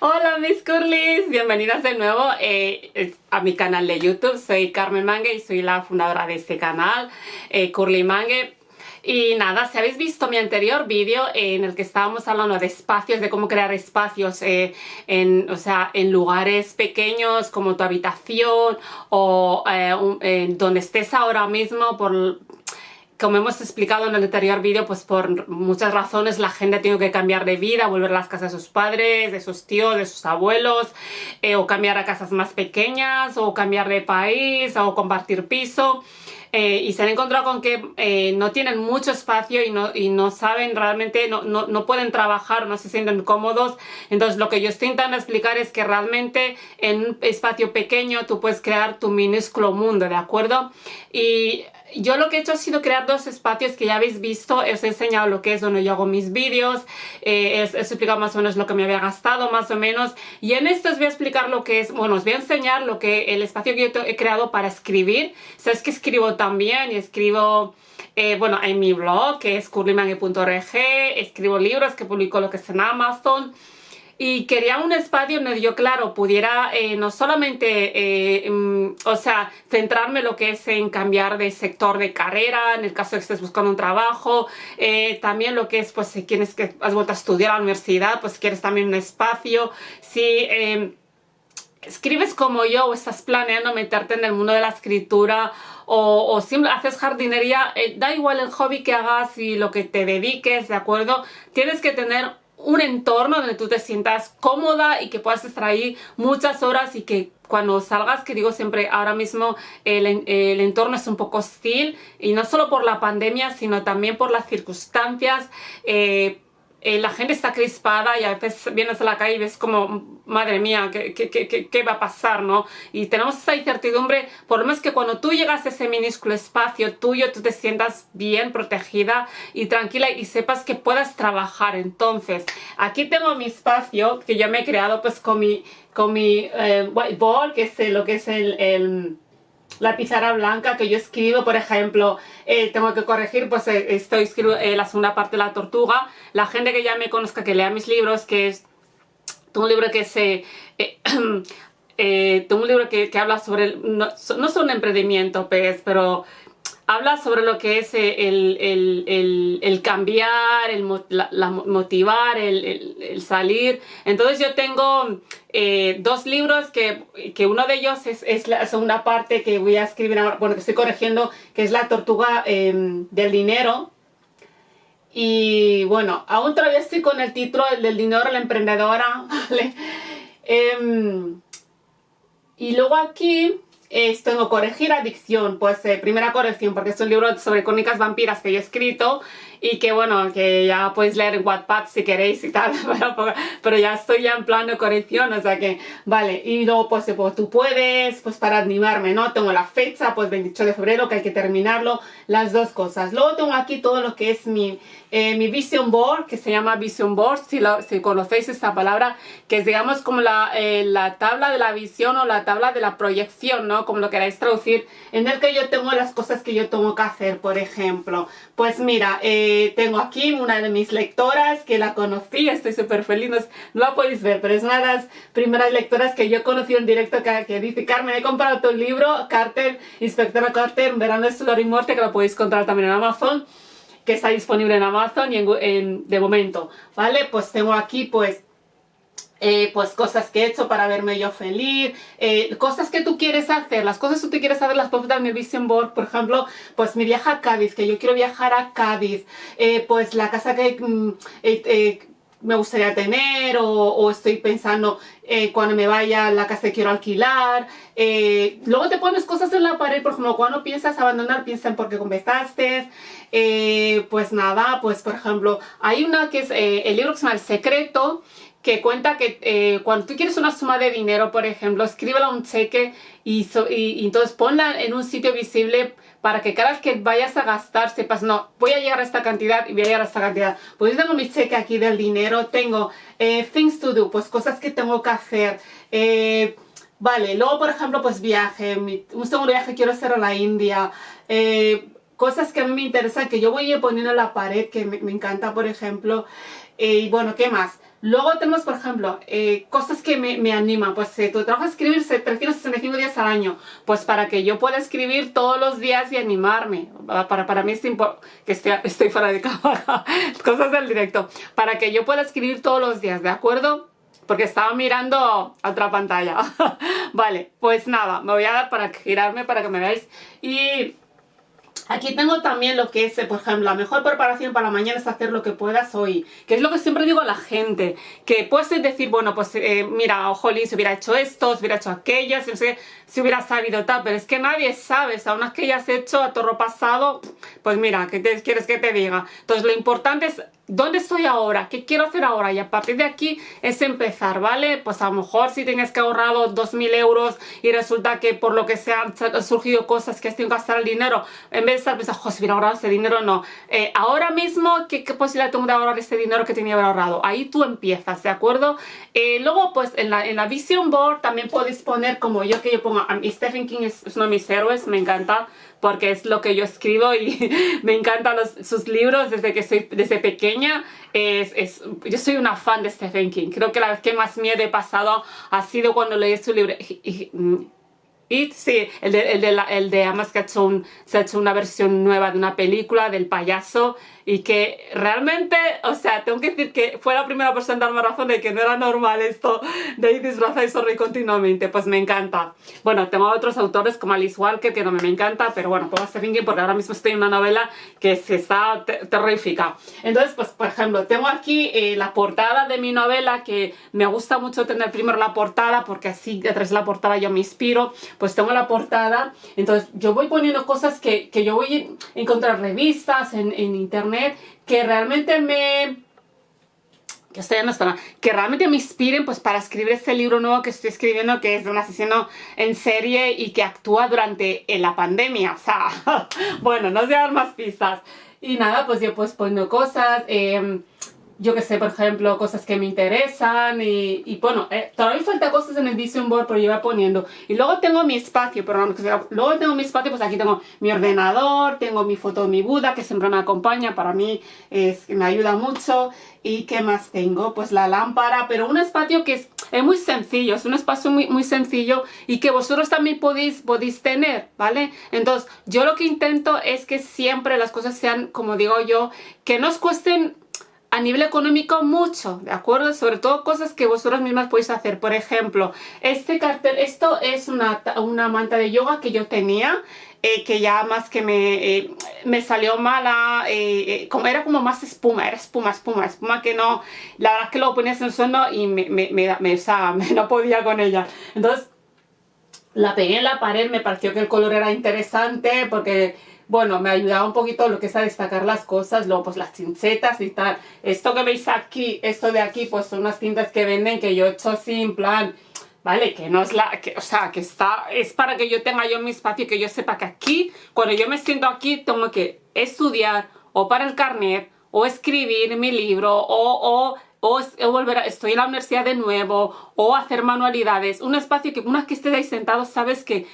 Hola mis curlis, bienvenidas de nuevo eh, a mi canal de YouTube. Soy Carmen Mangue y soy la fundadora de este canal, eh, Curly Mangue. Y nada, si habéis visto mi anterior vídeo en el que estábamos hablando de espacios, de cómo crear espacios eh, en, o sea, en lugares pequeños como tu habitación o eh, donde estés ahora mismo por, como hemos explicado en el anterior vídeo, pues por muchas razones la gente tiene que cambiar de vida, volver a las casas de sus padres, de sus tíos, de sus abuelos, eh, o cambiar a casas más pequeñas, o cambiar de país, o compartir piso. Eh, y se han encontrado con que eh, no tienen mucho espacio y no, y no saben realmente, no, no, no, pueden trabajar, no se sienten cómodos. Entonces lo que yo estoy intentando explicar es que realmente en un espacio pequeño tú puedes crear tu minúsculo mundo, ¿de acuerdo? Y yo lo que he hecho ha sido crear dos espacios que ya habéis visto, os he enseñado lo que es donde yo hago mis vídeos, eh, he, explicado más o menos lo que me había gastado más o menos y en esto os voy a explicar lo que es, bueno os voy a enseñar lo que el espacio que yo he creado para escribir, sabes que escribo también y escribo eh, bueno, en mi blog que es curlymangue.org, escribo libros que publico lo que es en Amazon y quería un espacio donde yo, claro, pudiera eh, no solamente, eh, mm, o sea, centrarme lo que es en cambiar de sector de carrera, en el caso de que estés buscando un trabajo, eh, también lo que es, pues, si quieres que has vuelto a estudiar a la universidad, pues quieres también un espacio, si em, escribes como yo o estás planeando meterte en el mundo de la escritura o, o haces jardinería, da igual el hobby que hagas y lo que te dediques, ¿de acuerdo? Tienes que tener un entorno donde tú te sientas cómoda y que puedas estar ahí muchas horas y que cuando salgas, que digo siempre, ahora mismo el, el, entorno es un poco hostil y no solo por la pandemia, sino también por las circunstancias, eh, eh, la gente está crispada y a veces vienes a la calle y ves como, madre mía, ¿qué, qué, qué, qué va a pasar? ¿no? Y tenemos esa incertidumbre, por lo menos que cuando tú llegas a ese minúsculo espacio tuyo, tú te sientas bien protegida y tranquila y sepas que puedas trabajar. Entonces, aquí tengo mi espacio que yo me he creado pues con mi, con mi eh, whiteboard, que es lo que es el la pizarra blanca que yo escribo, por ejemplo, eh, tengo que corregir, pues eh, estoy escribiendo eh, la segunda parte de La Tortuga. La gente que ya me conozca, que lea mis libros, que es... Un libro que se... tengo un libro que, que habla sobre... no, no un emprendimiento, pues, pero habla sobre lo que es el, cambiar, el motivar, el, salir. Entonces yo tengo eh, dos libros que, uno de ellos es, la segunda parte que voy a escribir ahora, bueno, que estoy corrigiendo, que es La Tortuga em, del Dinero. Y bueno, aún todavía estoy con el título del dinero, la emprendedora, ¿vale? Em, y luego aquí es, tengo corregir adicción, pues eh, primera corrección porque es un libro sobre crónicas vampiras que he escrito y que bueno, que ya podéis leer en Wattpad si queréis y tal, pero, ya estoy ya en plan de corrección, o sea que, vale, y luego pues, pues, tú puedes, pues para animarme, ¿no? Tengo la fecha, pues 28 de febrero que hay que terminarlo, las dos cosas. Luego tengo aquí todo lo que es mi, eh, mi Vision Board, que se llama Vision Board, si, lo, si conocéis esta palabra, que es digamos como la, eh, la tabla de la visión o la tabla de la proyección, ¿no? Como lo queráis traducir, en el que yo tengo las cosas que yo tengo que hacer, por ejemplo. Pues mira, eh, tengo aquí una de mis lectoras que la conocí, estoy súper feliz, no, la podéis ver, pero es una de las primeras lectoras que yo conocí en directo que, que dice, Carmen, he comprado tu libro, Carter, Inspectora Carter, Verano de Dolor y Muerte, que lo podéis encontrar también en Amazon, que está disponible en Amazon y en, de momento, ¿vale? Pues tengo aquí, pues, eh, pues cosas que he hecho para verme yo feliz, eh, cosas que tú quieres hacer, las cosas que tú quieres hacer las puedes dar el Vision Board, por ejemplo, pues mi viaje a Cádiz, que yo quiero viajar a Cádiz, eh, pues la casa que mm, me gustaría tener o, estoy pensando cuando me vaya la casa que quiero alquilar. luego te pones cosas en la pared, por ejemplo, cuando piensas abandonar, piensa en por qué comenzaste. pues nada, pues por ejemplo, hay una que es el libro que se llama El Secreto, que cuenta que eh, cuando tú quieres una suma de dinero, por ejemplo, escríbela un cheque y, y, entonces ponla en un sitio visible para que cada vez que vayas a gastar sepas, no, voy a llegar a esta cantidad y voy a llegar a esta cantidad. Pues tengo mi cheque aquí del dinero, tengo eh, things to do, pues cosas que tengo que hacer. Eh, vale, luego por ejemplo pues viaje, un segundo viaje quiero hacer a la India. Cosas que a mí me interesan, que yo voy a poniendo en la pared, que me, encanta por ejemplo. y bueno, ¿qué más? Luego tenemos, por ejemplo, eh, cosas que me, me, animan. Pues si tu trabajo es escribir 365 días al año, pues para que yo pueda escribir todos los días y animarme. Para, para mí es importante, que estoy, estoy fuera de cámara, cosas del directo. Para que yo pueda escribir todos los días, ¿de acuerdo? Porque estaba mirando otra pantalla. vale, pues nada, me voy a dar para girarme para que me veáis. Y Aquí tengo también lo que es, eh, por ejemplo, la mejor preparación para la mañana es hacer lo que puedas hoy. Que es lo que siempre digo a la gente. Que puedes decir, bueno, pues eh, mira, jolín, si hubiera hecho esto, si hubiera hecho aquello, si, si hubiera sabido tal. Pero es que nadie sabe, a unas que ya has hecho a torro pasado, pues mira, ¿qué quieres que te diga? Entonces lo importante es ¿Dónde estoy ahora? ¿Qué quiero hacer ahora? Y a partir de aquí es empezar, ¿vale? Pues a lo mejor si tienes que ahorrado 2.000 euros y resulta que por lo que sea han surgido cosas que has tenido que gastar el dinero, en vez de estar pensando, si hubiera ahorrado ese dinero, no. Eh, ahora mismo, ¿qué, posibilidad tengo de ahorrar ese dinero que tenía que haber ahorrado? Ahí tú empiezas, ¿de acuerdo? Eh, luego, pues en la, en la Vision Board también podéis poner, como yo que yo pongo, a Stephen King es uno de mis héroes, me encanta porque es lo que yo escribo y me encantan sus libros desde que soy desde pequeña. Yo soy una fan de Stephen King. Creo que la vez que más miedo he pasado ha sido cuando leí su libro. It, sí, el de, el de, la, el de además que ha hecho se ha hecho una versión nueva de una película del payaso y que realmente, o sea, tengo que decir que fue la primera persona en darme razón de que no era normal esto de ir disfrazada y sonreír continuamente, pues me encanta. Bueno, tengo otros autores como Alice Walker que no me, encanta, pero bueno, pongo Stephen King porque ahora mismo estoy en una novela que se está terrífica. Entonces, pues por ejemplo, tengo aquí eh, la portada de mi novela que me gusta mucho tener primero la portada porque así detrás de la portada yo me inspiro, pues tengo la portada, entonces yo voy poniendo cosas que, que yo voy a encontrar revistas en, internet que realmente me que estoy no que realmente me inspiren pues para escribir este libro nuevo que estoy escribiendo que es de un asesino en serie y que actúa durante la pandemia, o sea, bueno, no a dar más pistas. Y nada, pues yo pues poniendo cosas, eh, yo que sé, por ejemplo, cosas que me interesan y, bueno, eh, todavía falta cosas en el Vision Board, pero yo voy poniendo. Y luego tengo mi espacio, pero luego tengo mi espacio, pues aquí tengo mi ordenador, tengo mi foto de mi Buda, que siempre me acompaña, para mí es, me ayuda mucho. ¿Y qué más tengo? Pues la lámpara, pero un espacio que es, es muy sencillo, es un espacio muy, muy sencillo y que vosotros también podéis, podéis tener, ¿vale? Entonces, yo lo que intento es que siempre las cosas sean, como digo yo, que no os cuesten a nivel económico mucho, ¿de acuerdo? Sobre todo cosas que vosotros mismas podéis hacer. Por ejemplo, este cartel, esto es una, una manta de yoga que yo tenía, eh, que ya más que me, eh, me salió mala, eh, como, era como más espuma, era espuma, espuma, espuma que no, la verdad es que lo ponías en el suelo y me, me, me, me, no podía con ella. Entonces, la pegué en la pared, me pareció que el color era interesante porque bueno, me ayudaba un poquito lo que es a destacar las cosas, luego pues las chinchetas y tal. Esto que veis aquí, esto de aquí, pues son unas tintas que venden que yo he hecho así en plan, ¿vale? Que no es la, que, o sea, que está, es para que yo tenga yo mi espacio que yo sepa que aquí, cuando yo me siento aquí, tengo que estudiar o para el carnet o escribir mi libro o, o o, volver a, estoy en la universidad de nuevo, o hacer manualidades, un espacio que una vez que estés ahí sentado sabes que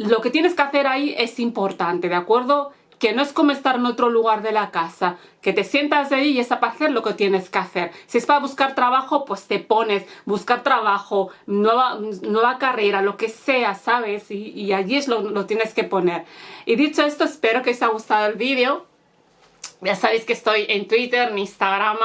lo que tienes que hacer ahí es importante, ¿de acuerdo? Que no es como estar en otro lugar de la casa, que te sientas ahí y es para hacer lo que tienes que hacer. Si es para buscar trabajo, pues te pones, buscar trabajo, nueva, carrera, lo que sea, ¿sabes? Y, allí es lo, lo tienes que poner. Y dicho esto, espero que os haya gustado el vídeo. Ya sabéis que estoy en Twitter, en Instagram,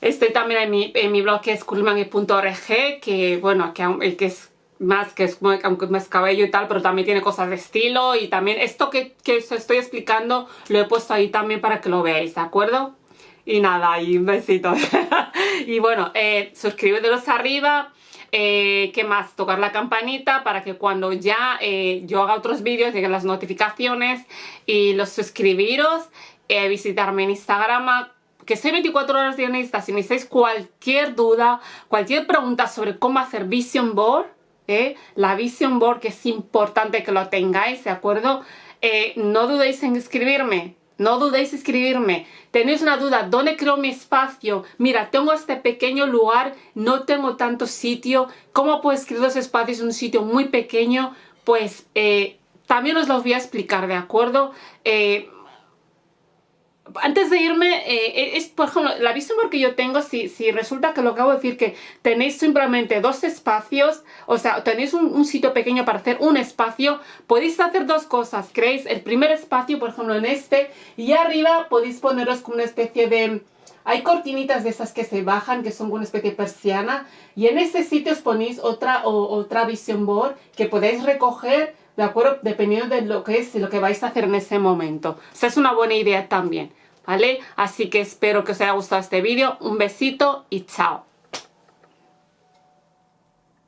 estoy también en mi, en mi blog que es curliman.org, que bueno, que, que es más que es aunque más cabello y tal, pero también tiene cosas de estilo y también esto que, que os estoy explicando lo he puesto ahí también para que lo veáis, ¿de acuerdo? Y nada, y un besito. y bueno, eh, suscribiros arriba, eh, ¿qué más? Tocar la campanita para que cuando ya eh, yo haga otros vídeos lleguen las notificaciones y los suscribiros, eh, visitarme en Instagram, que soy 24 horas de Insta, si necesitáis cualquier duda, cualquier pregunta sobre cómo hacer Vision Board, ¿eh? la Vision Board, que es importante que lo tengáis, ¿de acuerdo? Eh, no dudéis en escribirme, no dudéis en escribirme. Tenéis una duda, ¿dónde creo mi espacio? Mira, tengo este pequeño lugar, no tengo tanto sitio. ¿Cómo puedo escribir los espacios en un sitio muy pequeño? Pues eh, también os lo voy a explicar, ¿de acuerdo? Antes de irme, eh, es, por ejemplo, la visión que yo tengo, si, si resulta que lo acabo de decir, que tenéis simplemente dos espacios, o sea, tenéis un, sitio pequeño para hacer un espacio, podéis hacer dos cosas. Creéis el primer espacio, por ejemplo, en este, y arriba podéis poneros como una especie de... Hay cortinitas de esas que se bajan, que son una especie de persiana, y en este sitio os ponéis otra, otra vision board que podéis recoger ¿de acuerdo? Dependiendo de lo que es, lo que vais a hacer en ese momento. O es una buena idea también, ¿vale? Así que espero que os haya gustado este vídeo. Un besito y chao.